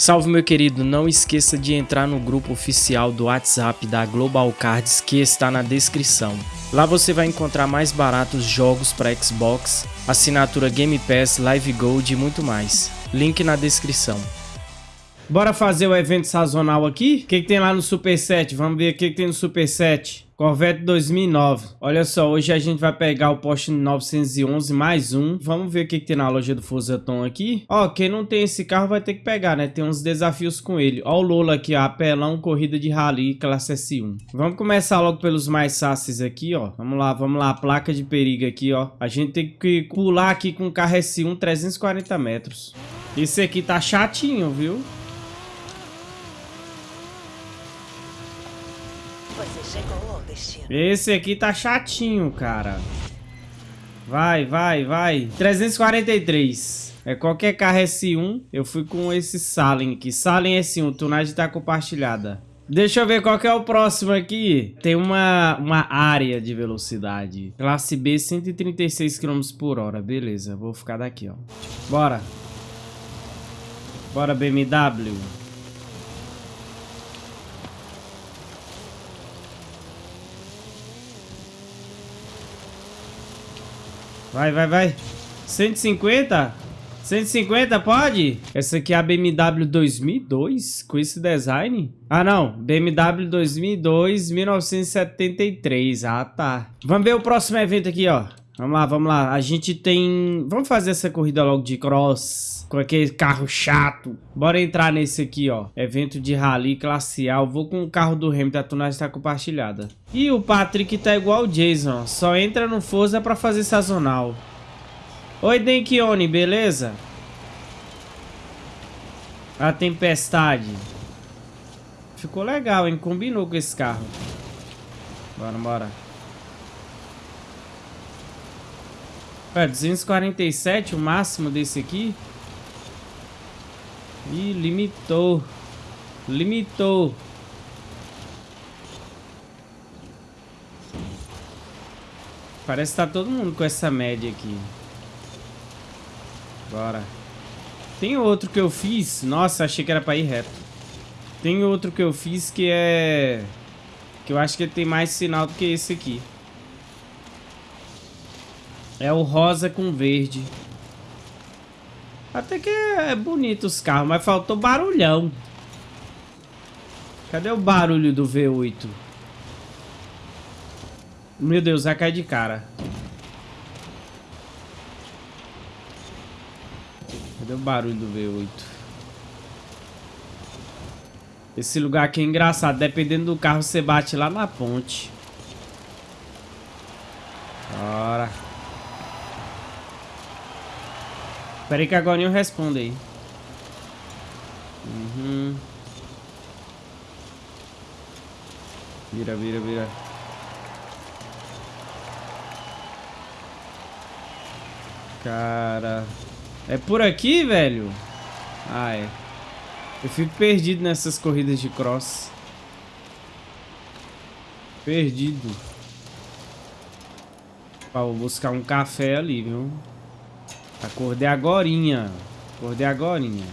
Salve meu querido, não esqueça de entrar no grupo oficial do WhatsApp da Global Cards que está na descrição. Lá você vai encontrar mais baratos jogos para Xbox, assinatura Game Pass, Live Gold e muito mais. Link na descrição. Bora fazer o evento sazonal aqui? O que, que tem lá no Super 7? Vamos ver o que, que tem no Super 7. Corvette 2009. Olha só, hoje a gente vai pegar o Porsche 911 mais um. Vamos ver o que, que tem na loja do Fusaton aqui. Ó, quem não tem esse carro vai ter que pegar, né? Tem uns desafios com ele. Ó o Lola aqui, ó. Apelão, corrida de rally, classe S1. Vamos começar logo pelos mais fáceis aqui, ó. Vamos lá, vamos lá. Placa de perigo aqui, ó. A gente tem que pular aqui com o carro S1 340 metros. Esse aqui tá chatinho, viu? Você chegou Esse aqui tá chatinho, cara. Vai, vai, vai. 343. É qualquer carro S1. Eu fui com esse Salem aqui. Salem S1, tunagem tá compartilhada. Deixa eu ver qual que é o próximo aqui. Tem uma, uma área de velocidade. Classe B, 136 km por hora. Beleza, vou ficar daqui, ó. Bora. Bora, BMW. Vai, vai, vai. 150? 150 pode? Essa aqui é a BMW 2002 com esse design? Ah, não. BMW 2002, 1973. Ah, tá. Vamos ver o próximo evento aqui, ó. Vamos lá, vamos lá. A gente tem... Vamos fazer essa corrida logo de cross. Com aquele carro chato. Bora entrar nesse aqui, ó. Evento de rally classe vou com o carro do Hamilton. A tunagem está compartilhada. E o Patrick tá igual o Jason. Só entra no Forza pra fazer sazonal. Oi, Denkione, beleza? A tempestade. Ficou legal, hein? Combinou com esse carro. Bora, bora. É, 247 o máximo desse aqui. Ih, limitou. Limitou. Parece que tá todo mundo com essa média aqui. Bora. Tem outro que eu fiz. Nossa, achei que era pra ir reto. Tem outro que eu fiz que é... Que eu acho que ele tem mais sinal do que esse aqui. É o rosa com verde. Até que é bonito os carros, mas faltou barulhão. Cadê o barulho do V8? Meu Deus, vai cair de cara. Cadê o barulho do V8? Esse lugar aqui é engraçado. Dependendo do carro, você bate lá na ponte. Bora. Espera aí que agora eu respondo aí. Uhum. Vira, vira, vira. Cara... É por aqui, velho? Ah, é. Eu fico perdido nessas corridas de cross. Perdido. Ó, vou buscar um café ali, viu? Acordei agorinha. Acordei agorinha.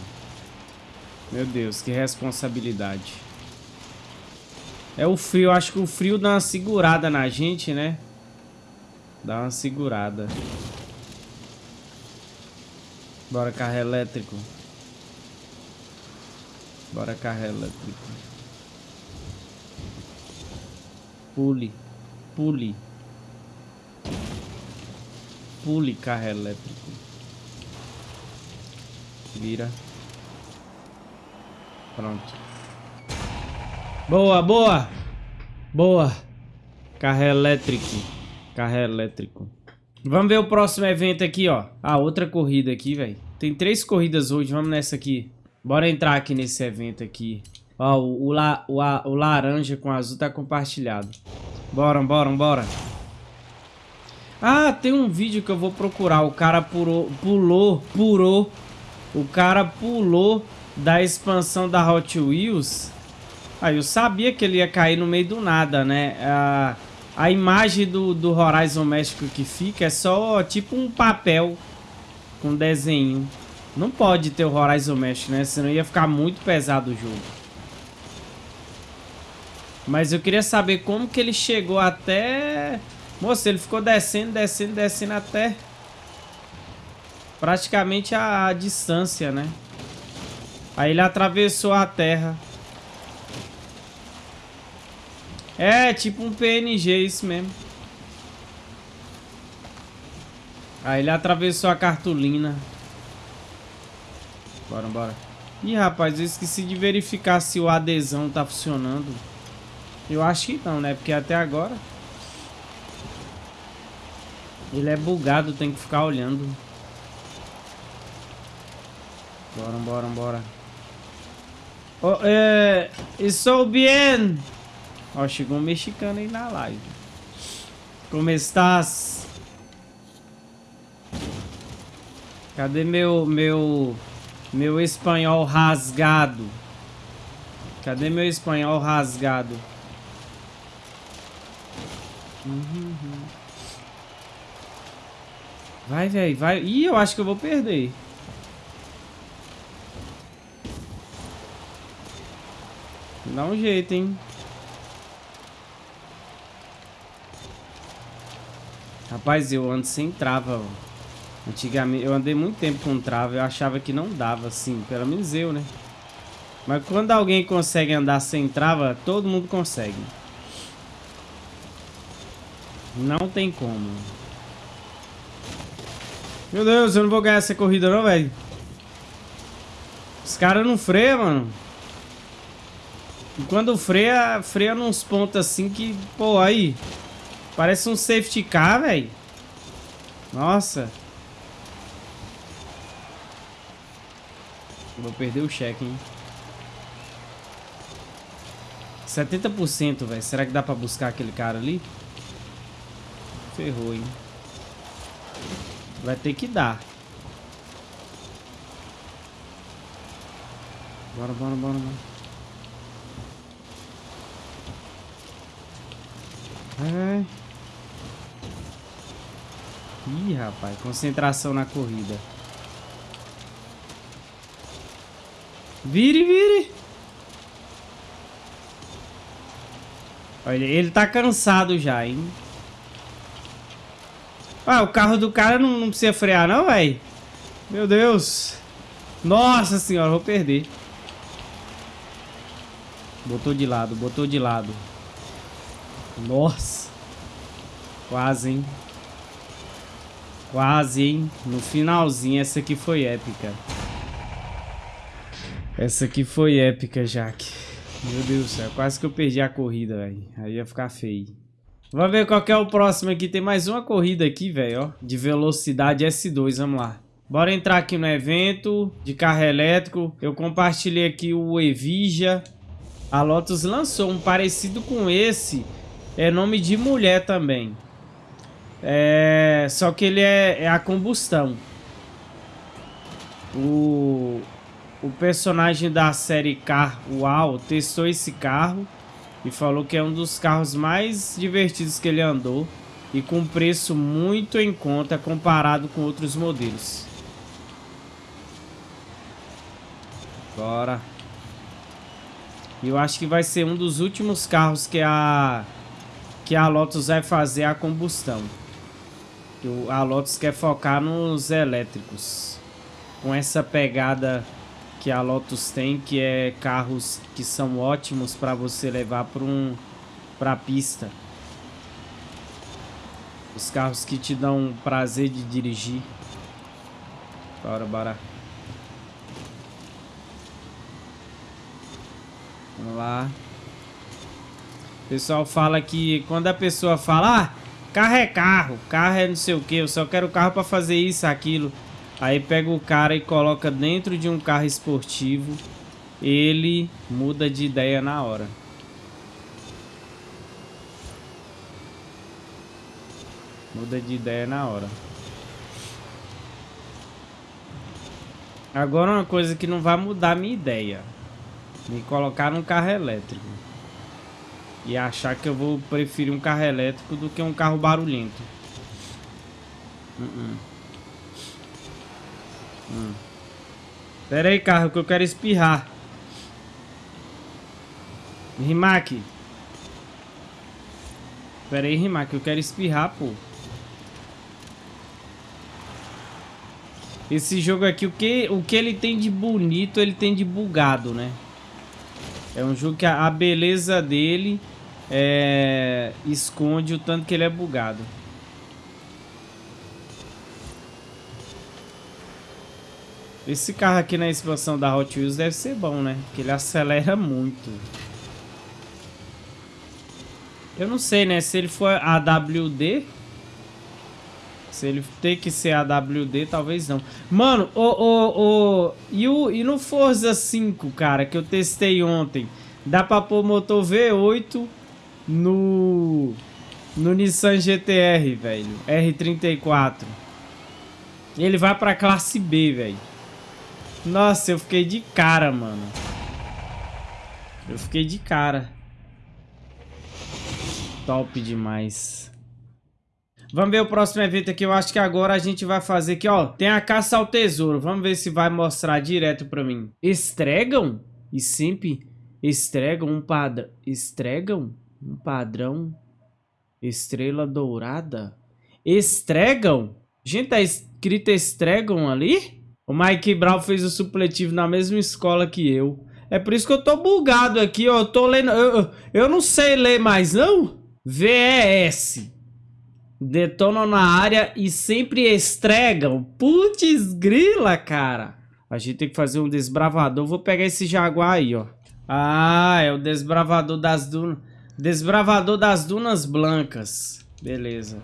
Meu Deus, que responsabilidade. É o frio, acho que o frio dá uma segurada na gente, né? Dá uma segurada. Bora carro elétrico. Bora carro elétrico. Pule. Pule. Pule carro elétrico. Vira. Pronto. Boa, boa. Boa. Carro elétrico. Carro elétrico. Vamos ver o próximo evento aqui, ó. Ah, outra corrida aqui, velho. Tem três corridas hoje, vamos nessa aqui. Bora entrar aqui nesse evento aqui. Ó, o, o, o, o laranja com azul tá compartilhado. Bora, bora, bora. Ah, tem um vídeo que eu vou procurar. O cara pulou, pulou, pulou. O cara pulou da expansão da Hot Wheels. Aí ah, eu sabia que ele ia cair no meio do nada, né? Ah... A imagem do, do Horizon México que fica é só tipo um papel com desenho. Não pode ter o Horizon Mesh, né? Senão ia ficar muito pesado o jogo. Mas eu queria saber como que ele chegou até... Moça, ele ficou descendo, descendo, descendo até... Praticamente a, a distância, né? Aí ele atravessou a terra. É, tipo um PNG, isso mesmo. Aí ele atravessou a cartolina. Bora, bora. Ih, rapaz, eu esqueci de verificar se o adesão tá funcionando. Eu acho que não, né? Porque até agora... Ele é bugado, tem que ficar olhando. Bora, bora, bora. Oh, é... Estou bien. Ó, chegou um mexicano aí na live. Como estás? Cadê meu... meu... Meu espanhol rasgado. Cadê meu espanhol rasgado? Uhum. Vai, velho, vai. Ih, eu acho que eu vou perder. Dá um jeito, hein? Rapaz, eu ando sem trava, ó. Antigamente, eu andei muito tempo com trava, eu achava que não dava, assim, pelo menos eu, né? Mas quando alguém consegue andar sem trava, todo mundo consegue. Não tem como. Meu Deus, eu não vou ganhar essa corrida não, velho. Os caras não freiam, mano. E quando freia, freia nos pontos assim que, pô, aí. Parece um safety car, velho. Nossa. Vou perder o cheque, hein? 70%, velho. Será que dá pra buscar aquele cara ali? Ferrou, hein? Vai ter que dar. Bora, bora, bora, bora. Ih, rapaz. Concentração na corrida. Vire, vire. Olha, ele tá cansado já, hein? Ah, o carro do cara não, não precisa frear não, velho? Meu Deus. Nossa senhora, vou perder. Botou de lado, botou de lado. Nossa. Quase, hein? Quase, hein? No finalzinho, essa aqui foi épica. Essa aqui foi épica, Jaque. Meu Deus do céu, quase que eu perdi a corrida, velho. Aí ia ficar feio. Vamos ver qual é o próximo aqui. Tem mais uma corrida aqui, velho, ó. De velocidade S2, vamos lá. Bora entrar aqui no evento de carro elétrico. Eu compartilhei aqui o Evija. A Lotus lançou um parecido com esse. É nome de mulher também. É... Só que ele é, é a combustão. O o personagem da série Car Wow testou esse carro e falou que é um dos carros mais divertidos que ele andou e com preço muito em conta comparado com outros modelos. Bora. Eu acho que vai ser um dos últimos carros que a que a Lotus vai fazer a combustão. A Lotus quer focar nos elétricos. Com essa pegada que a Lotus tem, que é carros que são ótimos para você levar para um para pista. Os carros que te dão prazer de dirigir. Bora, bora. Vamos lá. O pessoal fala que quando a pessoa fala, ah, carro é carro, carro é não sei o que, eu só quero carro para fazer isso, aquilo. Aí pega o cara e coloca dentro de um carro esportivo. Ele muda de ideia na hora. Muda de ideia na hora. Agora uma coisa que não vai mudar minha ideia. Me colocar num carro elétrico. E achar que eu vou preferir um carro elétrico do que um carro barulhento. Uh -uh. Pera aí, carro, que eu quero espirrar. Rimac. Pera aí, Rimac, eu quero espirrar, pô. Esse jogo aqui, o que, o que ele tem de bonito, ele tem de bugado, né? É um jogo que a, a beleza dele é, esconde o tanto que ele é bugado. Esse carro aqui na expansão da Hot Wheels deve ser bom, né? Porque ele acelera muito. Eu não sei, né? Se ele for AWD... Se ele tem que ser AWD, talvez não. Mano, o, o, o, e, o, e no Forza 5, cara, que eu testei ontem, dá pra pôr motor V8 no, no Nissan GTR, velho. R34. Ele vai pra classe B, velho. Nossa, eu fiquei de cara, mano. Eu fiquei de cara. Top demais. Vamos ver o próximo evento aqui. Eu acho que agora a gente vai fazer aqui, ó. Tem a caça ao tesouro. Vamos ver se vai mostrar direto pra mim. Estregam? E sempre estregam um padrão. Estregam? Um padrão. Estrela dourada. Estregam? Gente, tá escrito estregam ali? O Mike Brown fez o supletivo na mesma escola que eu. É por isso que eu tô bugado aqui, ó. Eu tô lendo... Eu, eu não sei ler mais, não? VES. Detonam na área e sempre estregam. Putz grila, cara. A gente tem que fazer um desbravador. Vou pegar esse jaguar aí, ó. Ah, é o desbravador das dunas. Desbravador das dunas blancas. Beleza.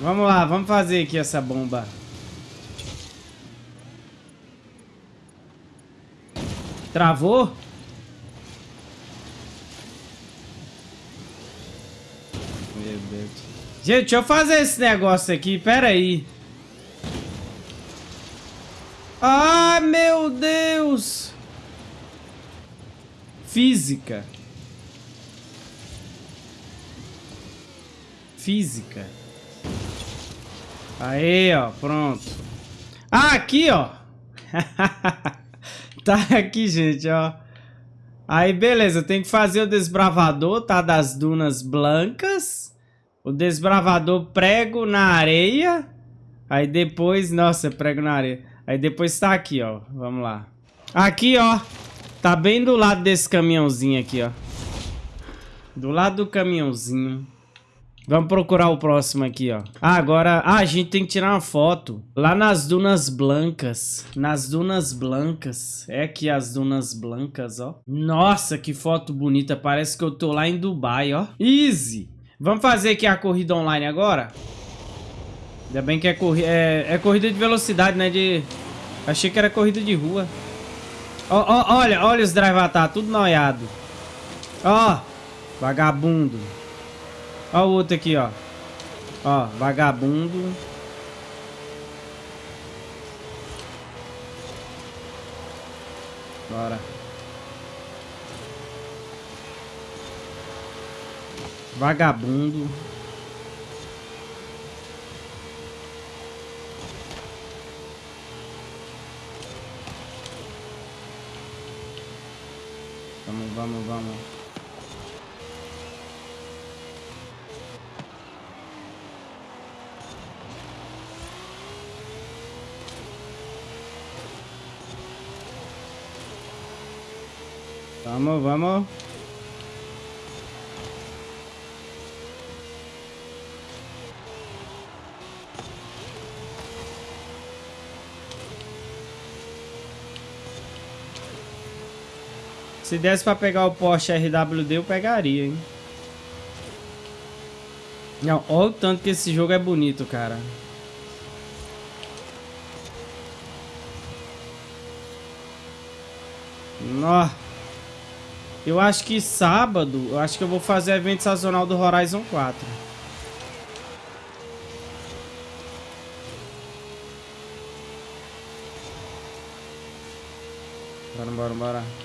Vamos lá, vamos fazer aqui essa bomba. Travou? Meu Deus. Gente, deixa eu fazer esse negócio aqui. Pera aí. Ai, meu Deus. Física. Física. Aí, ó. Pronto. Ah, aqui, ó. tá aqui, gente, ó. Aí, beleza. Tem que fazer o desbravador, tá? Das dunas blancas. O desbravador prego na areia. Aí depois... Nossa, prego na areia. Aí depois tá aqui, ó. Vamos lá. Aqui, ó. Tá bem do lado desse caminhãozinho aqui, ó. Do lado do caminhãozinho. Vamos procurar o próximo aqui, ó. Ah, agora... Ah, a gente tem que tirar uma foto. Lá nas Dunas Blancas. Nas Dunas Blancas. É aqui as Dunas Blancas, ó. Nossa, que foto bonita. Parece que eu tô lá em Dubai, ó. Easy. Vamos fazer aqui a corrida online agora? Ainda bem que é, corri é, é corrida de velocidade, né? De... Achei que era corrida de rua. Ó, ó, olha, olha os drive tá tudo noiado. Ó, vagabundo. Ó o outro aqui, ó. Ó, vagabundo. Bora. Vagabundo. Vamos, vamos, vamos. Vamos, vamos. Se desse pra pegar o Porsche RWD, eu pegaria, hein? Não, olha o tanto que esse jogo é bonito, cara. Nossa. Eu acho que sábado, eu acho que eu vou fazer evento sazonal do Horizon 4. Bora, bora, bora.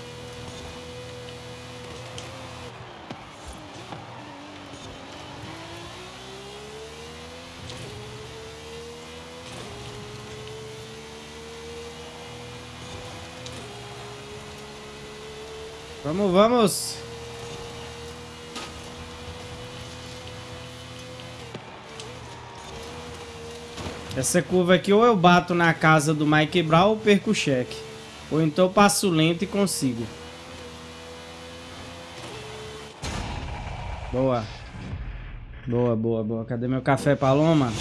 Vamos, vamos. Essa curva aqui ou eu bato na casa do Mike Brown ou perco o cheque. Ou então passo lento e consigo. Boa. Boa, boa, boa. Cadê meu café paloma?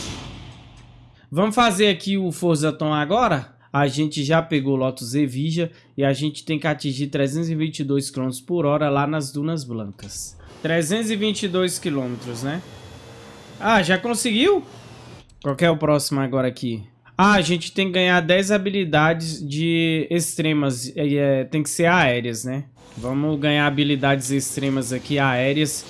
Vamos fazer aqui o Forza Tom agora? A gente já pegou Lotus Evija e a gente tem que atingir 322 km por hora lá nas Dunas Blancas. 322 km, né? Ah, já conseguiu? Qual é o próximo agora aqui? Ah, a gente tem que ganhar 10 habilidades de extremas. É, tem que ser aéreas, né? Vamos ganhar habilidades extremas aqui, aéreas.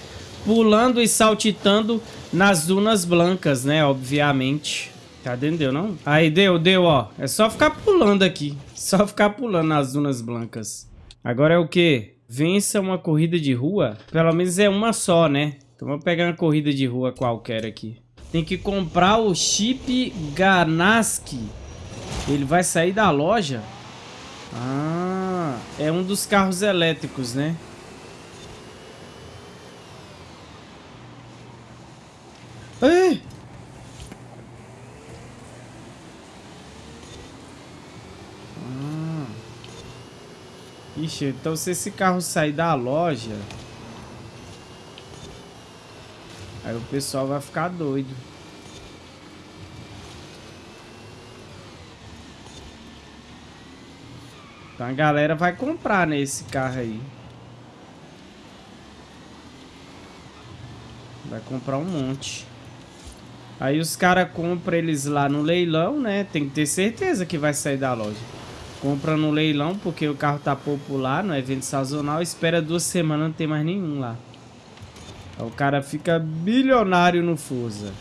Pulando e saltitando nas dunas blancas, né? Obviamente. Cadê? Não deu, não? Aí, deu, deu, ó. É só ficar pulando aqui. Só ficar pulando nas dunas blancas. Agora é o quê? Vença uma corrida de rua? Pelo menos é uma só, né? Então vamos pegar uma corrida de rua qualquer aqui. Tem que comprar o chip Ganaski. Ele vai sair da loja? Ah, é um dos carros elétricos, né? Ei! Ah. Então se esse carro sair da loja... Aí o pessoal vai ficar doido. Então a galera vai comprar nesse né, carro aí. Vai comprar um monte. Aí os caras compram eles lá no leilão, né? Tem que ter certeza que vai sair da loja. Compra no leilão porque o carro tá popular no evento sazonal. Espera duas semanas, não tem mais nenhum lá. O cara fica bilionário no Forza.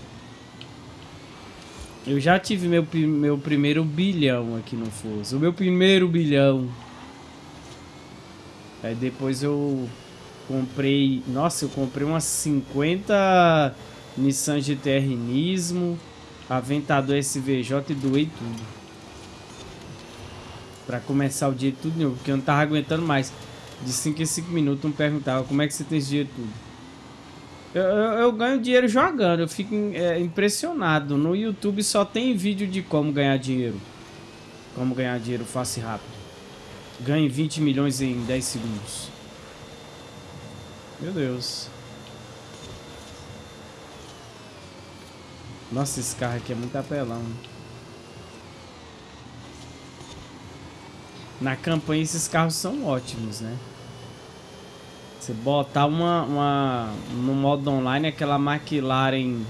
Eu já tive meu, meu primeiro bilhão aqui no Forza. O meu primeiro bilhão. Aí depois eu comprei... Nossa, eu comprei umas 50 Nissan GTR Nismo, Aventador SVJ e doei tudo. Pra começar o dia tudo novo, porque eu não tava aguentando mais. De 5 em 5 minutos, um perguntava como é que você tem esse dinheiro tudo. Eu, eu, eu, ganho dinheiro jogando, eu fico é, impressionado. No YouTube só tem vídeo de como ganhar dinheiro. Como ganhar dinheiro fácil e rápido. Ganhe 20 milhões em 10 segundos. Meu Deus. Nossa, esse carro aqui é muito apelão. Na campanha esses carros são ótimos, né? Você botar uma, uma no modo online aquela McLaren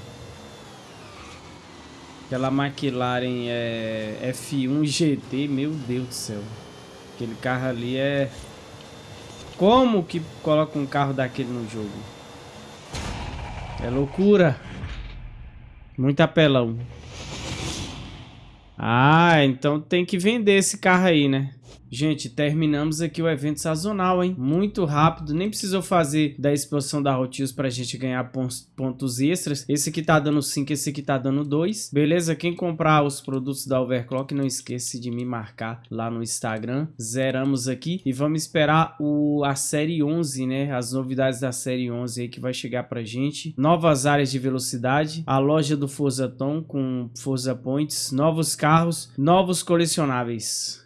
aquela McLaren é, F1 GT, meu Deus do céu. Aquele carro ali é como que coloca um carro daquele no jogo? É loucura. Muito apelão. Ah, então tem que vender esse carro aí, né? Gente, terminamos aqui o evento sazonal, hein? Muito rápido, nem precisou fazer da expansão da Rotios pra gente ganhar pontos extras. Esse aqui tá dando 5, esse aqui tá dando 2. Beleza? Quem comprar os produtos da Overclock, não esqueça de me marcar lá no Instagram. Zeramos aqui e vamos esperar o, a série 11, né? As novidades da série 11 aí que vai chegar pra gente. Novas áreas de velocidade, a loja do Forza Tom com Forza Points, novos carros, novos colecionáveis.